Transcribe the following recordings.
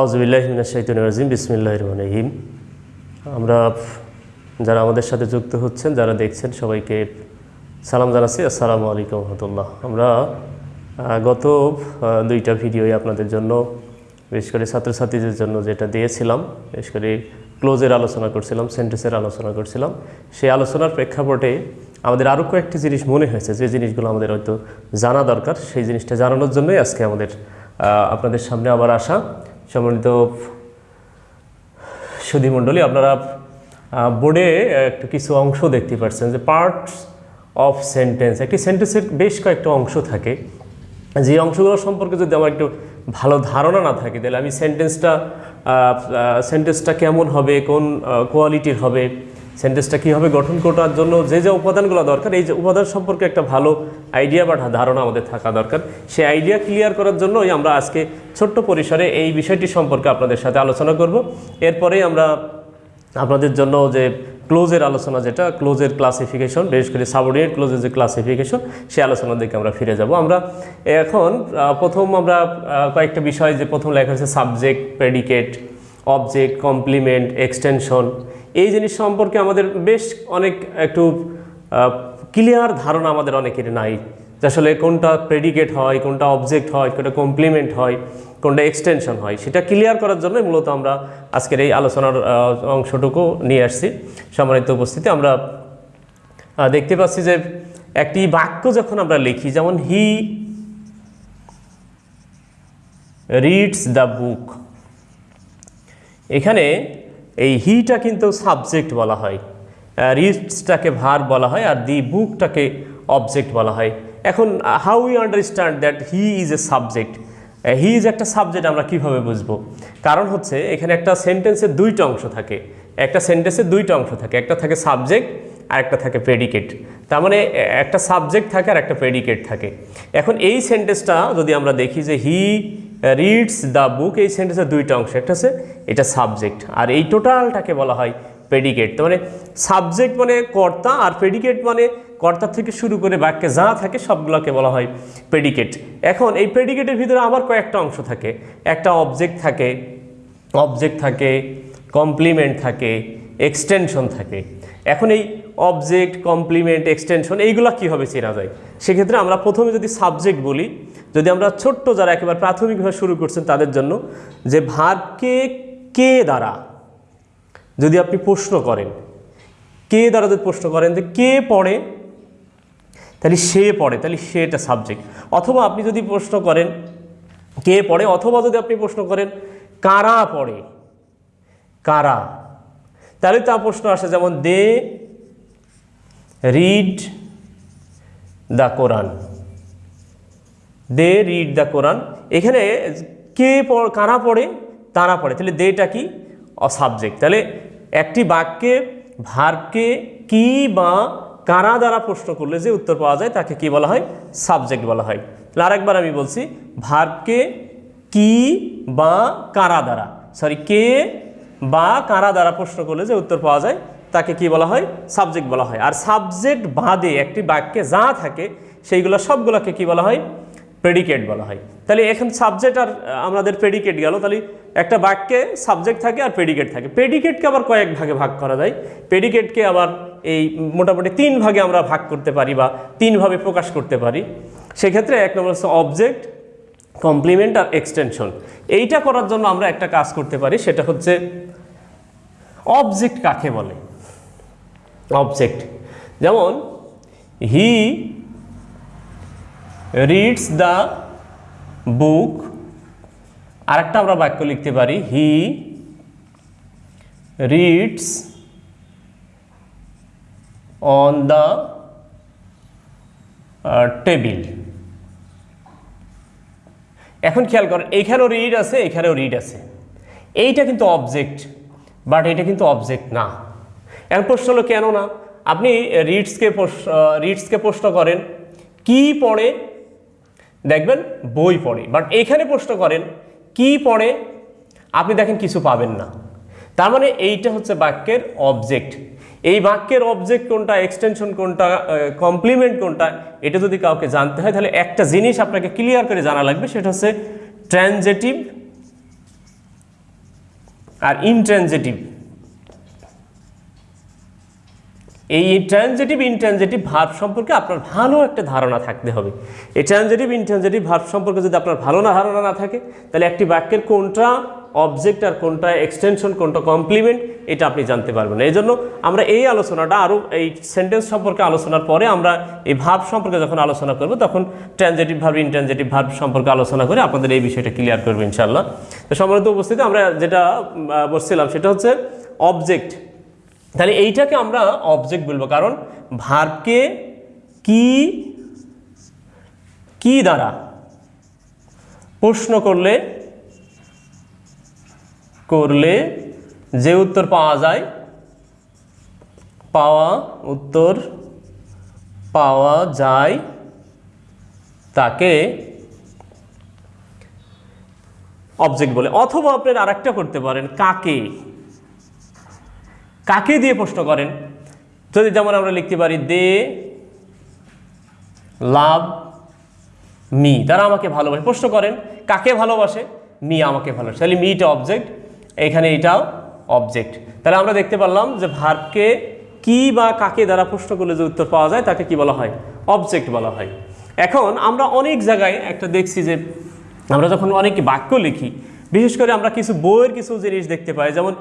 আউজবিল্লাহিমিনাশাইতুন বিসমিল্লাহ রহিম। আমরা যারা আমাদের সাথে যুক্ত হচ্ছেন, যারা দেখছেন, সবাইকে সালাম জানাচ্ছি। আসসালামু আলাইকুম রহমতুল্লাহ। আমরা গত দুইটা ভিডিওই আপনাদের জন্য, বিশেষ করে ছাত্রছাত্রীদের জন্য যেটা দিয়েছিলাম, বিশেষ করে ক্লোজের আলোচনা করছিলাম, সেন্টেন্সের আলোচনা করছিলাম। সেই আলোচনার প্রেক্ষাপটে আমাদের আরও কয়েকটি জিনিস মনে হয়েছে। যে জিনিসগুলো আমাদের হয়তো জানা দরকার, সেই জিনিসটা জানানোর জন্যই আজকে আমাদের আপনাদের সামনে আবার আসা। সম্মানিত সুধীমণ্ডলী আপনারা বোর্ডে একটু কিছু অংশ দেখতে পাচ্ছেন যে পার্টস অফ সেন্টেন্স একটি সেন্টেন্সের বেশ কয়েকটা অংশ থাকে। যে অংশগুলো সম্পর্কে যদি আমার একটু ভালো ধারণা না থাকে, তাহলে আমি সেন্টেন্সটা সেন্টেন্সটা কেমন হবে, কোন কোয়ালিটির হবে সেন্টেন্সটা কীভাবে গঠন করার জন্য? যে যে উপাদানগুলো দরকার, এই যে উপাদান সম্পর্কে একটা ভালো আইডিয়া বা ধারণা আমাদের থাকা দরকার। সেই আইডিয়া ক্লিয়ার করার জন্যই আমরা আজকে ছোট্ট পরিসরে এই বিষয়টি সম্পর্কে আপনাদের সাথে আলোচনা করব। এরপরেই আমরা আপনাদের জন্য যে ক্লোজের আলোচনা যেটা ক্লোজের ক্লাসিফিকেশন বিশেষ করে সাবঅর্ডিনেট ক্লোজের যে ক্লাসিফিকেশন সেই আলোচনার দিকে আমরা ফিরে যাব। আমরা এখন প্রথম আমরা কয়েকটা বিষয় যে প্রথম লেখা হয়েছে subject predicate object complement extension এই জিনিস সম্পর্কে আমাদের বেশ অনেক একটু ক্লিয়ার ধারণা আমাদের অনেকের নাই যে আসলে কোনটা প্রেডিকেট হয়, কোনটা অবজেক্ট হয়, কোনটা কমপ্লিমেন্ট হয়, কোনটা এক্সটেনশন হয়। সেটা ক্লিয়ার করার জন্যই মূলত আমরা আজকের এই আলোচনার অংশটুকু নিয়ে আসছি। সম্মানিত উপস্থিতি, আমরা দেখতে পাচ্ছি যে একটি বাক্য যখন আমরা লিখি, যেমন হি রিডস দ্য বুক এখানে এই হিটা কিন্তু সাবজেক্ট বলা হয়। রিডসটাকে ভার বলা হয় আর দি বুকটাকে অবজেক্ট বলা হয়। এখন how you understand that he is a subject he is একটা সাবজেক্ট আমরা কীভাবে বুঝব? কারণ হচ্ছে, এখানে একটা সেন্টেন্সের দুইটা অংশ থাকে। একটা সেন্টেন্সের দুইটা অংশ থাকে। একটা থাকে সাবজেক্ট আর একটা থাকে প্রেডিকেট তার মানে একটা সাবজেক্ট থাকে আর একটা প্রেডিকেট থাকে। এখন এই সেন্টেন্সটা যদি আমরা দেখি যে হি রিডস দ্য বুক এই সেন্টেন্সের দুইটা অংশ, একটা আছে এটা সাবজেক্ট আর এই টোটালটাকে বলা হয় প্রেডিকেট মানে সাবজেক্ট মানে কর্তা, আর প্রেডিকেট মানে কর্তা থেকে শুরু করে বাক্যে যা থাকে সবগুলোকে বলা হয় প্রেডিকেট এখন এই প্রেডিকেটের ভিতরে আবার কয়েকটা অংশ থাকে, একটা অবজেক্ট থাকে অবজেক্ট থাকে কমপ্লিমেন্ট থাকে এক্সটেনশন থাকে। এখন এই অবজেক্ট কমপ্লিমেন্ট এক্সটেনশন এইগুলো কীভাবে চেনা যায়? সেক্ষেত্রে আমরা প্রথমে যদি সাবজেক্ট বলি, যদি আমরা ছোট্ট যারা একেবারে প্রাথমিকভাবে শুরু করছেন তাদের জন্য, যে ভার্বকে কে দ্বারা? যদি আপনি প্রশ্ন করেন, কে দ্বারা যদি প্রশ্ন করেন যে কে পড়ে, তাহলে সে পড়ে, তাহলে সে এটা সাবজেক্ট অথবা আপনি যদি প্রশ্ন করেন, কে পড়ে, অথবা যদি আপনি প্রশ্ন করেন, কারা পড়ে, কারা? তাহলে তা প্রশ্ন আসে যেমন they read the Quran they read the Quran এখানে কে কারা পড়ে? তারা পড়ে। তাহলে দেটা কি? সাবজেক্ট তাহলে একটি বাক্যে ভার্বকে কি বা কারা দ্বারা প্রশ্ন করলে যে উত্তর পাওয়া যায়, তাকে কি বলা হয়? সাবজেক্ট বলা হয়। তাহলে আরেকবার আমি বলছি ভার্বকে কি বা কারা দ্বারা? সরি কে বা কারা দ্বারা প্রশ্ন করলে যে উত্তর পাওয়া যায়? তাকে কি বলা হয়? সাবজেক্ট বলা হয়। আর সাবজেক্ট বাদে একটি বাক্যে যা থাকে, সেইগুলো সবগুলোকে কি বলা হয়? প্রেডিকেট বলা হয়। তাহলে এখন সাবজেক্ট আর আমাদের প্রেডিকেট গেল। তাহলে একটা বাক্যে সাবজেক্ট থাকে আর প্রেডিকেট থাকে। প্রেডিকেটকে আবার কয়েক ভাগে ভাগ করা যায়। প্রেডিকেটকে আবার এই মোটামুটি তিন ভাগে আমরা ভাগ করতে পারি বা তিনভাবে প্রকাশ করতে পারি। সেক্ষেত্রে এক নম্বর হচ্ছে অবজেক্ট কমপ্লিমেন্ট আর এক্সটেনশন এইটা করার জন্য আমরা একটা কাজ করতে পারি। সেটা হচ্ছে অবজেক্ট কাকে বলে? অবজেক্ট যেমন হি রিডস দ্য বুক আরেকটা আমরা বাক্য লিখতে পারি he reads on the table এখন খেয়াল করেন, এইখানেও রিড আছে, এখানেও রিড আছে। এইটা কিন্তু অবজেক্ট বাট এটা কিন্তু অবজেক্ট না। এখন প্রশ্ন হলো কেন না আপনি রিডসকে রিডসকে প্রশ্ন করেন, কি পড়ে? দেখবেন বই পড়ে। বাট এখানে প্রশ্ন করেন, কি পড়ে? আপনি দেখেন কিছু পাবেন না। তার মানে এইটা হচ্ছে বাক্যের অবজেক্ট এই বাক্যের অবজেক্ট কোনটা এক্সটেনশন কোনটা কমপ্লিমেন্ট কোনটা, এটা যদি কাউকে জানতে হয়, তাহলে একটা জিনিস আপনাকে ক্লিয়ার করে জানা লাগবে, সেটা হচ্ছে ট্রানজেটিভ আর ইনট্রানজেটিভ এই ট্রানজেটিভ ইনট্রানজেটিভ ভার্ব সম্পর্কে আপনার ভালো একটা ধারণা থাকতে হবে। এই ট্রানজেটিভ ইনট্রানজেটিভ ভার্ব সম্পর্কে যদি আপনার ভালো না ধারণা না থাকে, তাহলে একটি বাক্যের কোনটা অবজেক্ট আর কোনটা এক্সটেনশন কোনটা কমপ্লিমেন্ট এটা আপনি জানতে পারবেন এই জন্য আমরা এই আলোচনাটা আরও এই সেন্টেন্স সম্পর্কে আলোচনার পরে আমরা এই ভাব সম্পর্কে যখন আলোচনা করব, তখন ট্রানজেটিভ ভাব ইনট্রানজেটিভ ভাব সম্পর্কে আলোচনা করে আপনাদের এই বিষয়টা ক্লিয়ার করব ইনশাল্লাহ তো সম্মানিত উপস্থিতি, আমরা যেটা বলছিলাম সেটা হচ্ছে অবজেক্ট তাহলে এইটাকে আমরা অবজেক্ট বলব। কারণ ভার্বকে কি কি দ্বারা প্রশ্ন করলে করলে যে উত্তর পাওয়া যায়, পাওয়া উত্তর পাওয়া যায় তাকে অবজেক্ট বলে। অথবা আপনার আরেকটা করতে পারেন, কাকে? কাকে দিয়ে প্রশ্ন করেন? যদি যেমন আমরা লিখতে পারি, দে, লাভ, মি। তারা আমাকে ভালোবাসে। প্রশ্ন করেন, কাকে ভালোবাসে? মি আমাকে ভালোবাসে। তাহলে মিটা অবজেক্ট এখানে এটাও অবজেক্ট তাহলে আমরা দেখতে পারলাম যে ভার্বকে কি বা কাকে দ্বারা প্রশ্ন করলে যে উত্তর পাওয়া যায়, তাকে কি বলা হয়? অবজেক্ট বলা হয়। এখন আমরা অনেক জায়গায় একটা দেখছি যে আমরা যখন অনেক বাক্য লিখি বিশেষ করে আমরা কিছু বইয়ের কিছু জিনিস দেখতে পাই, যেমন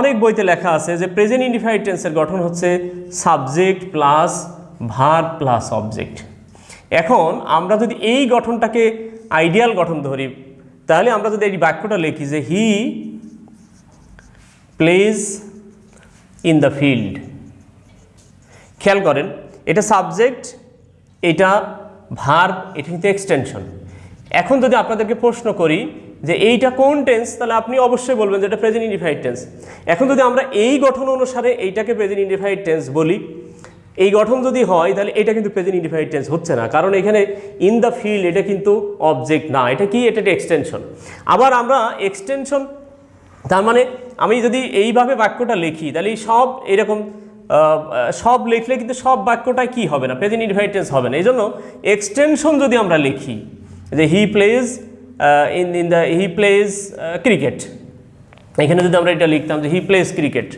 অনেক বইতে লেখা আছে যে প্রেজেন্ট ইন্ডিফাইড টেন্সের গঠন হচ্ছে subject plus verb plus object এখন আমরা যদি এই গঠনটাকে আইডিয়াল গঠন ধরি, তাহলে আমরা যদি এই বাক্যটা লিখি যে he plays in the field খেয়াল করেন, এটা সাবজেক্ট এটা ভার্ব এটা কিন্তু এক্সটেনশন এখন যদি আপনাদেরকে প্রশ্ন করি যে এইটা কোন টেন্স তাহলে আপনি অবশ্যই বলবেন যে এটা প্রেজেন্ট ইন্ডিফাইড টেন্স এখন যদি আমরা এই গঠন অনুসারে এইটাকে প্রেজেন্ট ইন্ডিফাইড টেন্স বলি, এই গঠন যদি হয়, তাহলে এটা কিন্তু প্রেজেন্ট ইন্ডিফাইড টেন্স হচ্ছে না। কারণ এখানে ইন দ্য ফিল্ড এটা কিন্তু অবজেক্ট না। এটা কি? এটা এক্সটেনশন আবার আমরা এক্সটেনশন তার মানে আমি যদি এইভাবে বাক্যটা লিখি, তাহলে সব এরকম সব লিখলে কিন্তু সব বাক্যটাই কি হবে না? প্রেজেন্ট ইনভাইটেন্স হবে না। এই জন্য এক্সটেনশন যদি আমরা লিখি, যে he plays in in the he plays cricket এখানে যদি আমরা এটা লিখতাম যে he plays cricket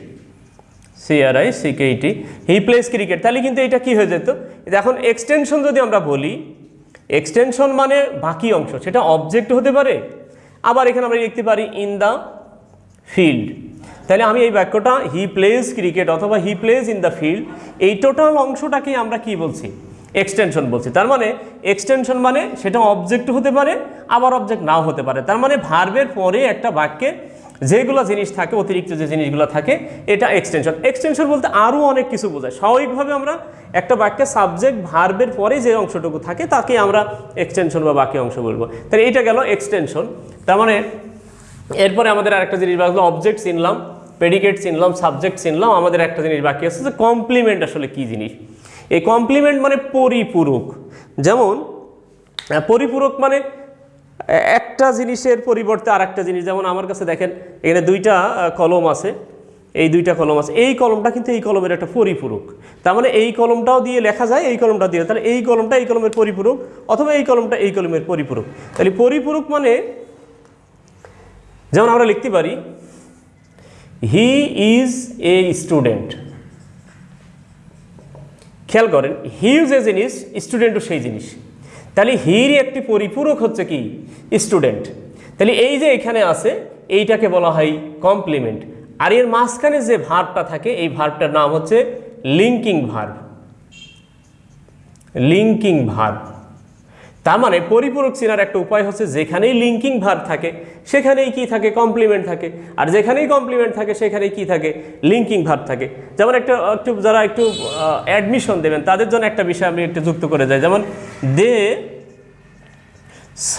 C R I C K E T he plays cricket তাহলে কিন্তু এটা কি হয়ে যেত? এখন এক্সটেনশন যদি আমরা বলি এক্সটেনশন মানে বাকি অংশ, সেটা অবজেক্ট হতে পারে, আবার এখানে আমরা লিখতে পারি ইন দ্য ফিল্ড তাহলে আমি এই বাক্যটা হি প্লেস ক্রিকেট অথবা he plays in the field এই টোটাল অংশটাকে আমরা কি বলছি? এক্সটেনশন বলছি। তার মানে এক্সটেনশন মানে সেটা অবজেক্ট হতে পারে, আবার অবজেক্ট নাও হতে পারে। তার মানে ভার্বের পরে একটা বাক্যে যেগুলো জিনিস থাকে, অতিরিক্ত যে জিনিসগুলো থাকে, এটা এক্সটেনশন এক্সটেনশন বলতে আরও অনেক কিছু বোঝায়। স্বাভাবিকভাবে আমরা একটা বাক্যে সাবজেক্ট ভার্বের পরে যে অংশটুকু থাকে, তাকে আমরা এক্সটেনশন বা বাকি অংশ বলব। তাহলে এটা গেল এক্সটেনশন তার মানে এরপরে আমাদের আরেকটা জিনিস বাকি অবজেক্ট চিনলাম প্রেডিকেট চিনলাম সাবজেক্ট চিনলাম, আমাদের একটা জিনিস বাকি আছে যে কমপ্লিমেন্ট আসলে কী জিনিস। এই কমপ্লিমেন্ট মানে পরিপূরক। যেমন পরিপূরক মানে একটা জিনিসের পরিবর্তে আর একটা জিনিস। যেমন আমার কাছে দেখেন, এখানে দুইটা কলম আছে। এই দুইটা কলম আছে। এই কলমটা কিন্তু এই কলমের একটা পরিপূরক। তার মানে এই কলমটাও দিয়ে লেখা যায়, এই কলমটা দিয়ে। তাহলে এই কলমটা এই কলমের পরিপূরক, অথবা এই কলমটা এই কলমের পরিপূরক। তাহলে পরিপূরক মানে যেমন আমরা লিখতে পারি হি ইজ এ স্টুডেন্ট খেয়াল করেন হিউ যে জিনিস স্টুডেন্টও সেই জিনিস। তাহলে হির একটি পরিপূরক হচ্ছে কি? স্টুডেন্ট তাহলে এই যে এখানে আছে, এইটাকে বলা হয় কমপ্লিমেন্ট আর এর মাঝখানে যে ভার্বটা থাকে, এই ভার্বটার নাম হচ্ছে লিঙ্কিং ভার্ব লিঙ্কিং ভার্ব তার মানে পরিপূরক চেনার একটা উপায় হচ্ছে যেখানেই লিঙ্কিং ভার্ব থাকে, সেখানেই কি থাকে? কমপ্লিমেন্ট থাকে। আর যেখানেই কমপ্লিমেন্ট থাকে, সেখানেই কি থাকে? লিঙ্কিং ভার্ব থাকে। যেমন একটা, একটু যারা একটু অ্যাডমিশন দেবেন, তাদের জন্য একটা বিষয় আমি একটু যুক্ত করে যাই। যেমন দে স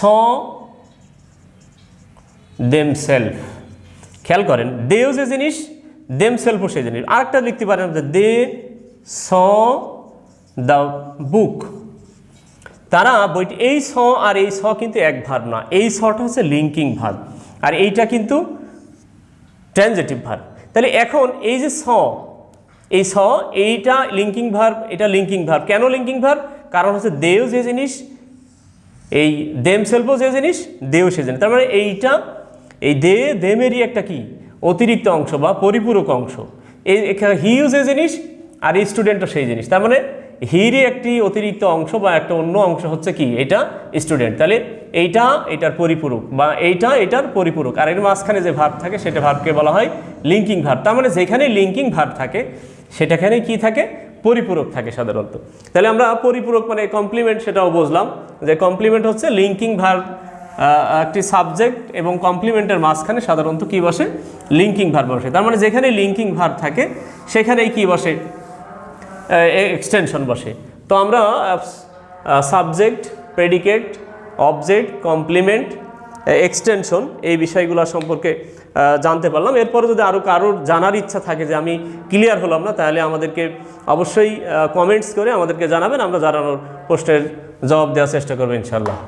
দেম সেলফ খেয়াল করেন, দেও যে জিনিস দেম সেলফও সেই জিনিস। আরেকটা লিখতে পারেন যে দে স দ্য বুক তারা বইটি, এই স আর এই স কিন্তু এক ভার্ব না। এই সটা হচ্ছে লিঙ্কিং ভার্ব আর এইটা কিন্তু ট্রানজেটিভ ভার্ব তাহলে এখন এই যে স, এই স, এইটা লিঙ্কিং ভার্ব এটা লিঙ্কিং ভার্ব কেন লিঙ্কিং ভার্ব কারণ হচ্ছে দেও যে জিনিস, এই দেম সেলফও যে জিনিস দেও সে জিনিস। তার মানে এইটা, এই দে দেমেরই একটা কি? অতিরিক্ত অংশ বা পরিপূরক অংশ। এই হিও যে জিনিস, আর এই স্টুডেন্টও সেই জিনিস। তার মানে হিরই একটি অতিরিক্ত অংশ বা একটা অন্য অংশ হচ্ছে কি? এটা স্টুডেন্ট তাহলে এইটা এটার পরিপূরক বা এইটা এটার পরিপূরক। আর এর মাঝখানে যে ভাব থাকে, সেটা ভাবকে বলা হয় লিঙ্কিং ভাব তার মানে যেখানে লিঙ্কিং ভাব থাকে, সেটাখানে কি থাকে? পরিপূরক থাকে সাধারণত। তাহলে আমরা পরিপূরক মানে কমপ্লিমেন্ট সেটাও বুঝলাম যে কমপ্লিমেন্ট হচ্ছে লিঙ্কিং ভার্ব একটি সাবজেক্ট এবং কমপ্লিমেন্টের মাঝখানে সাধারণত কি বসে? লিঙ্কিং ভার্ব বসে। তার মানে যেখানে লিঙ্কিং ভার্ব থাকে, সেখানেই কি বসে? এক্সটেনশন বসে। তো আমরা subject predicate object complement extension এই বিষয়গুলো সম্পর্কে জানতে পারলাম। এরপরে যদি আরও কারোর জানার ইচ্ছা থাকে যে আমি ক্লিয়ার হলাম না, তাহলে আমাদেরকে অবশ্যই কমেন্টস করে আমাদেরকে জানাবেন। আমরা জানানোর প্রশ্নের জবাব দেওয়ার চেষ্টা করব ইনশাল্লাহ